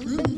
Ooh.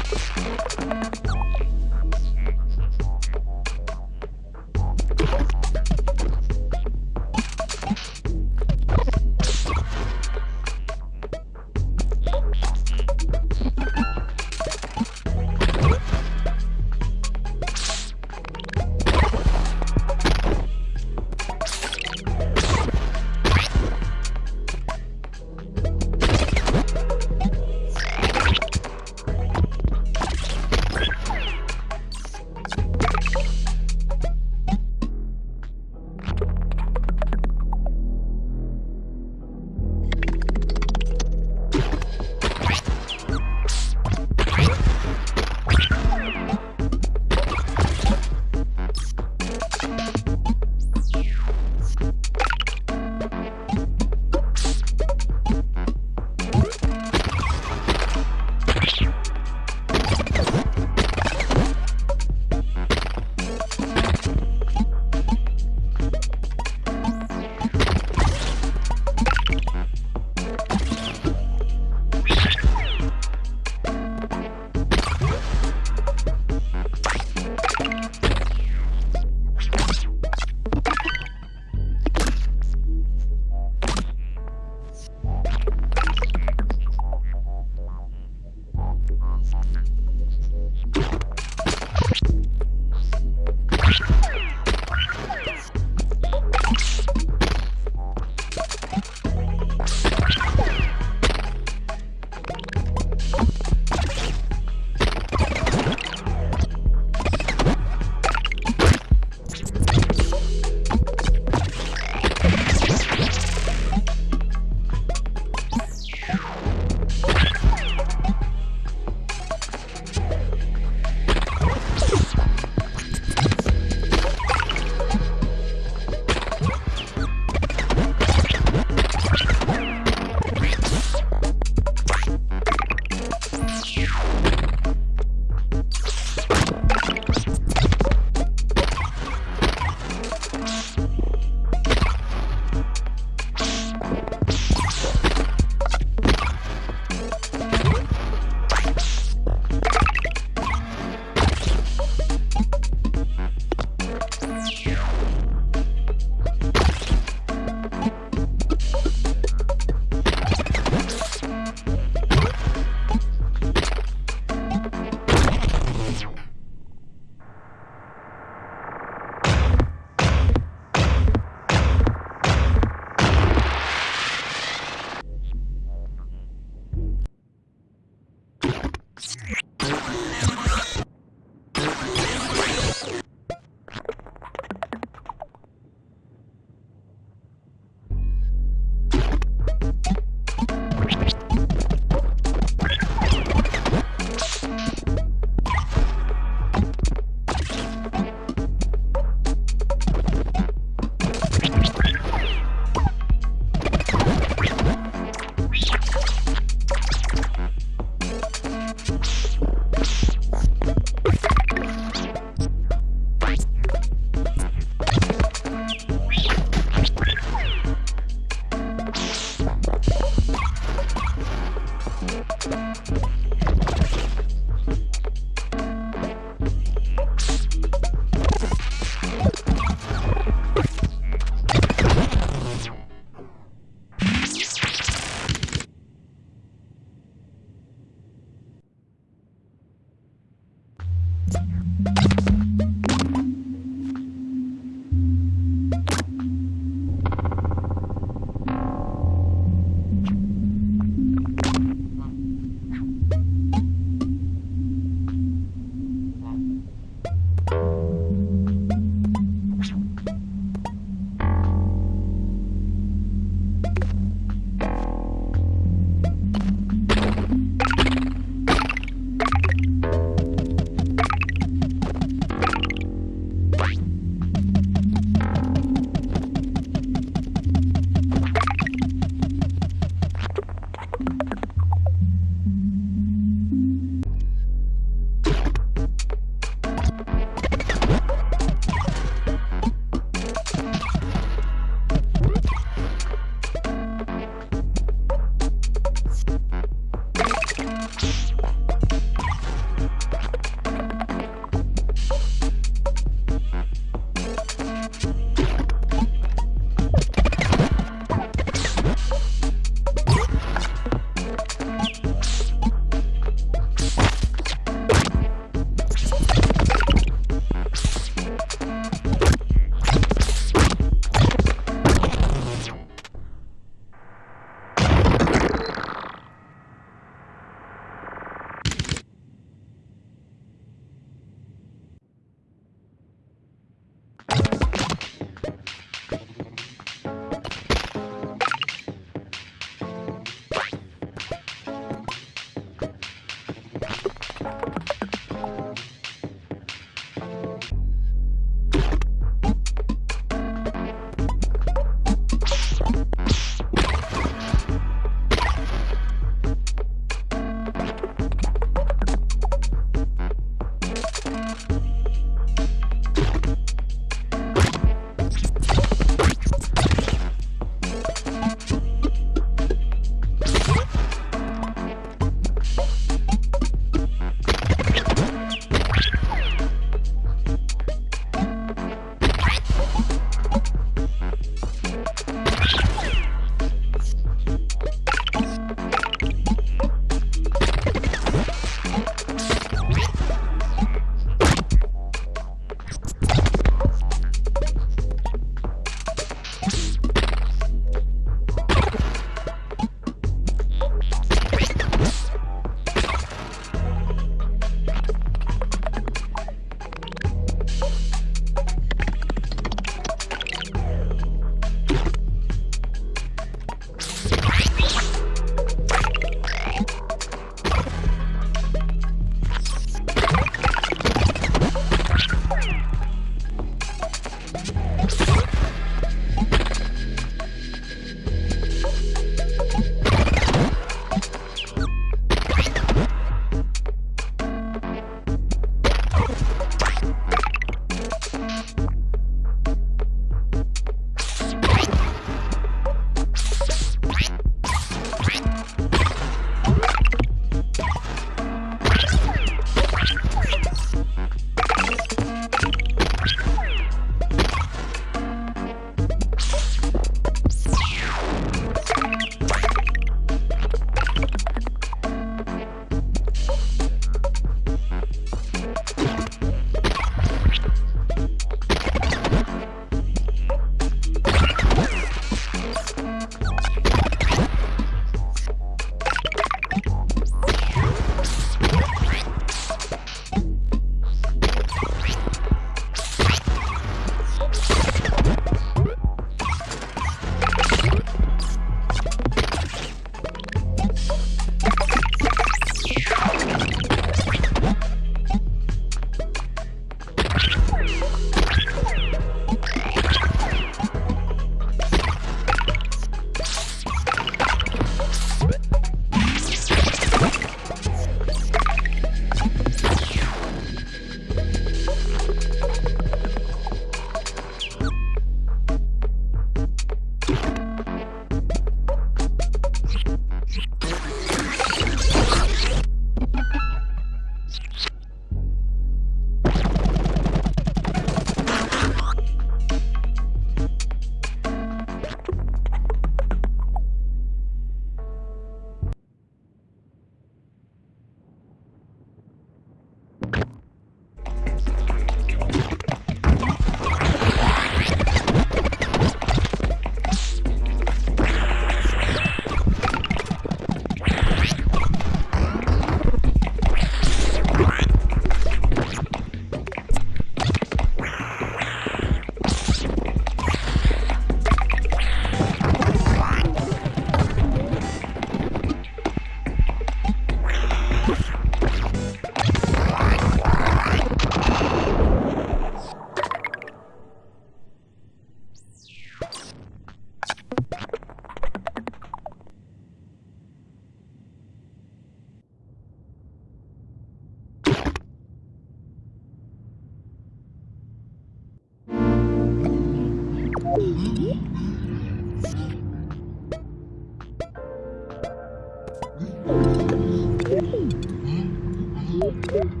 You